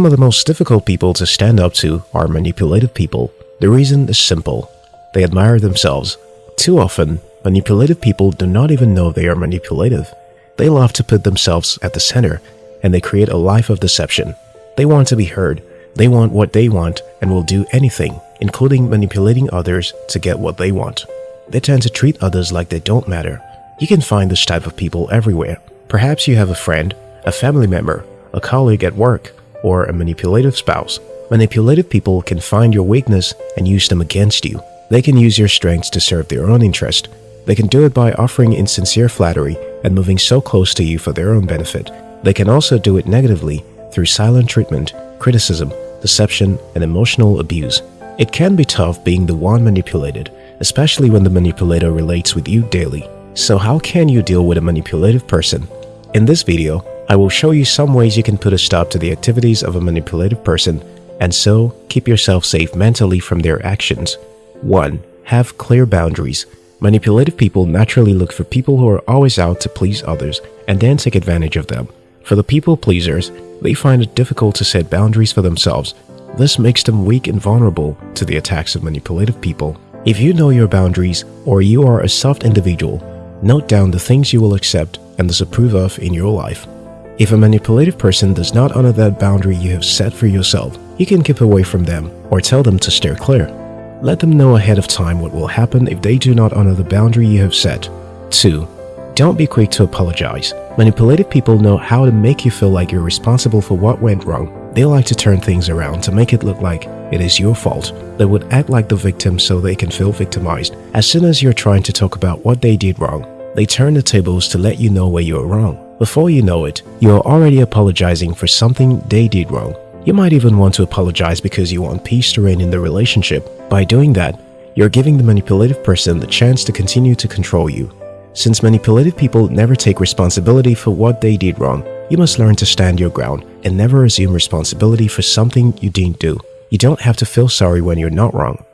Some of the most difficult people to stand up to are manipulative people. The reason is simple. They admire themselves. Too often, manipulative people do not even know they are manipulative. They love to put themselves at the center, and they create a life of deception. They want to be heard. They want what they want and will do anything, including manipulating others to get what they want. They tend to treat others like they don't matter. You can find this type of people everywhere. Perhaps you have a friend, a family member, a colleague at work, or a manipulative spouse. Manipulative people can find your weakness and use them against you. They can use your strengths to serve their own interest. They can do it by offering insincere flattery and moving so close to you for their own benefit. They can also do it negatively through silent treatment, criticism, deception, and emotional abuse. It can be tough being the one manipulated, especially when the manipulator relates with you daily. So how can you deal with a manipulative person? In this video, I will show you some ways you can put a stop to the activities of a manipulative person and so keep yourself safe mentally from their actions. 1. Have clear boundaries. Manipulative people naturally look for people who are always out to please others and then take advantage of them. For the people pleasers, they find it difficult to set boundaries for themselves. This makes them weak and vulnerable to the attacks of manipulative people. If you know your boundaries or you are a soft individual, note down the things you will accept and disapprove of in your life. If a manipulative person does not honor that boundary you have set for yourself, you can keep away from them or tell them to steer clear. Let them know ahead of time what will happen if they do not honor the boundary you have set. 2. Don't be quick to apologize. Manipulative people know how to make you feel like you're responsible for what went wrong. They like to turn things around to make it look like it is your fault. They would act like the victim so they can feel victimized. As soon as you're trying to talk about what they did wrong, they turn the tables to let you know where you're wrong. Before you know it, you are already apologizing for something they did wrong. You might even want to apologize because you want peace to reign in the relationship. By doing that, you're giving the manipulative person the chance to continue to control you. Since manipulative people never take responsibility for what they did wrong, you must learn to stand your ground and never assume responsibility for something you didn't do. You don't have to feel sorry when you're not wrong.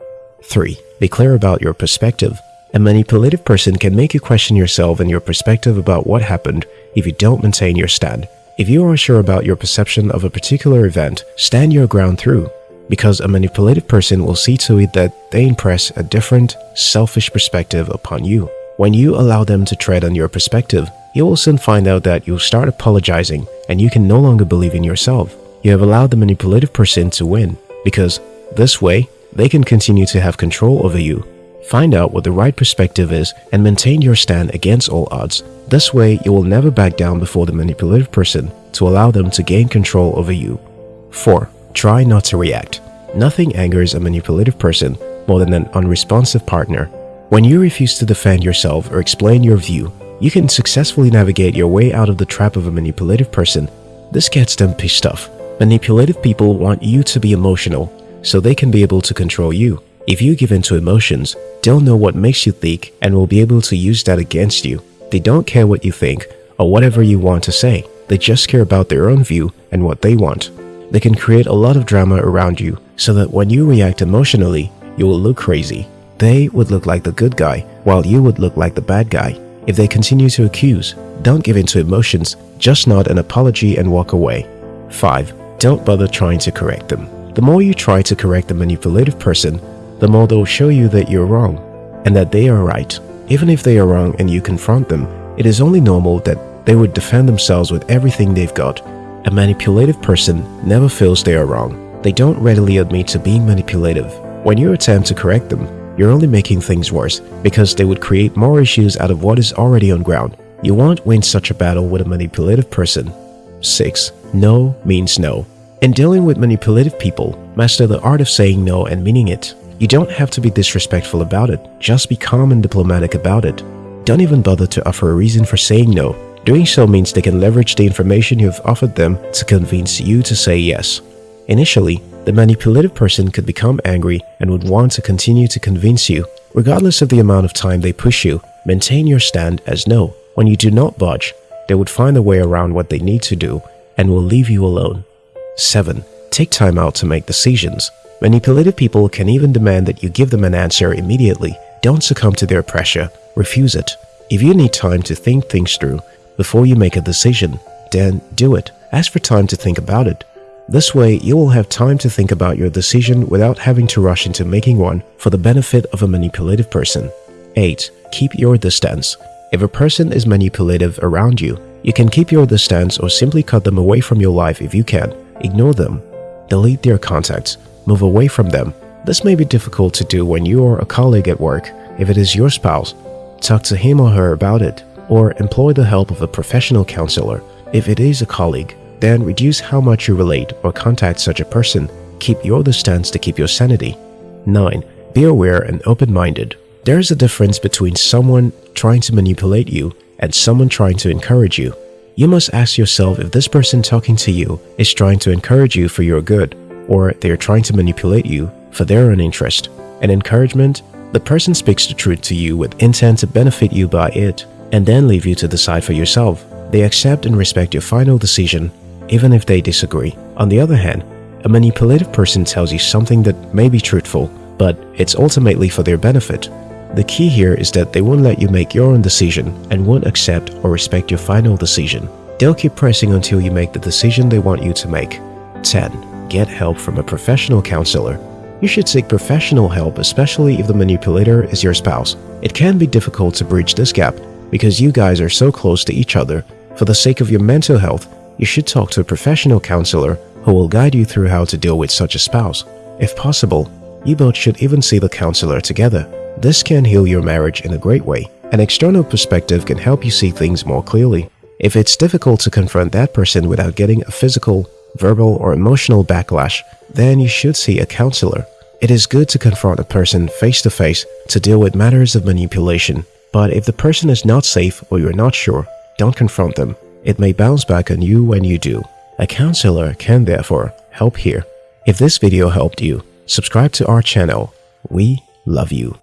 3. Be clear about your perspective. A manipulative person can make you question yourself and your perspective about what happened if you don't maintain your stand. If you are unsure about your perception of a particular event, stand your ground through, because a manipulative person will see to it that they impress a different, selfish perspective upon you. When you allow them to tread on your perspective, you will soon find out that you'll start apologizing and you can no longer believe in yourself. You have allowed the manipulative person to win, because this way, they can continue to have control over you Find out what the right perspective is and maintain your stand against all odds. This way, you will never back down before the manipulative person to allow them to gain control over you. 4. Try not to react. Nothing angers a manipulative person more than an unresponsive partner. When you refuse to defend yourself or explain your view, you can successfully navigate your way out of the trap of a manipulative person. This gets them pissed off. Manipulative people want you to be emotional so they can be able to control you. If you give in to emotions, they'll know what makes you think and will be able to use that against you. They don't care what you think or whatever you want to say. They just care about their own view and what they want. They can create a lot of drama around you so that when you react emotionally, you will look crazy. They would look like the good guy while you would look like the bad guy. If they continue to accuse, don't give in to emotions, just nod an apology and walk away. 5. Don't bother trying to correct them. The more you try to correct the manipulative person, the more they'll show you that you're wrong and that they are right. Even if they are wrong and you confront them, it is only normal that they would defend themselves with everything they've got. A manipulative person never feels they are wrong. They don't readily admit to being manipulative. When you attempt to correct them, you're only making things worse because they would create more issues out of what is already on ground. You won't win such a battle with a manipulative person. 6. No means no. In dealing with manipulative people, master the art of saying no and meaning it. You don't have to be disrespectful about it, just be calm and diplomatic about it. Don't even bother to offer a reason for saying no. Doing so means they can leverage the information you have offered them to convince you to say yes. Initially, the manipulative person could become angry and would want to continue to convince you. Regardless of the amount of time they push you, maintain your stand as no. When you do not budge, they would find a way around what they need to do and will leave you alone. 7. Take time out to make decisions. Manipulative people can even demand that you give them an answer immediately. Don't succumb to their pressure. Refuse it. If you need time to think things through before you make a decision, then do it. Ask for time to think about it. This way, you will have time to think about your decision without having to rush into making one for the benefit of a manipulative person. 8. Keep your distance. If a person is manipulative around you, you can keep your distance or simply cut them away from your life if you can. Ignore them. Delete their contacts. Move away from them. This may be difficult to do when you are a colleague at work. If it is your spouse, talk to him or her about it, or employ the help of a professional counselor. If it is a colleague, then reduce how much you relate or contact such a person. Keep your distance to keep your sanity. 9. Be aware and open-minded. There is a difference between someone trying to manipulate you and someone trying to encourage you. You must ask yourself if this person talking to you is trying to encourage you for your good or they are trying to manipulate you for their own interest. An encouragement, the person speaks the truth to you with intent to benefit you by it and then leave you to decide for yourself. They accept and respect your final decision even if they disagree. On the other hand, a manipulative person tells you something that may be truthful, but it's ultimately for their benefit. The key here is that they won't let you make your own decision and won't accept or respect your final decision. They'll keep pressing until you make the decision they want you to make. 10. Get help from a professional counselor. You should seek professional help especially if the manipulator is your spouse. It can be difficult to bridge this gap because you guys are so close to each other. For the sake of your mental health, you should talk to a professional counselor who will guide you through how to deal with such a spouse. If possible, you both should even see the counselor together. This can heal your marriage in a great way. An external perspective can help you see things more clearly. If it's difficult to confront that person without getting a physical, verbal, or emotional backlash, then you should see a counselor. It is good to confront a person face to face to deal with matters of manipulation. But if the person is not safe or you're not sure, don't confront them. It may bounce back on you when you do. A counselor can therefore help here. If this video helped you, subscribe to our channel. We love you.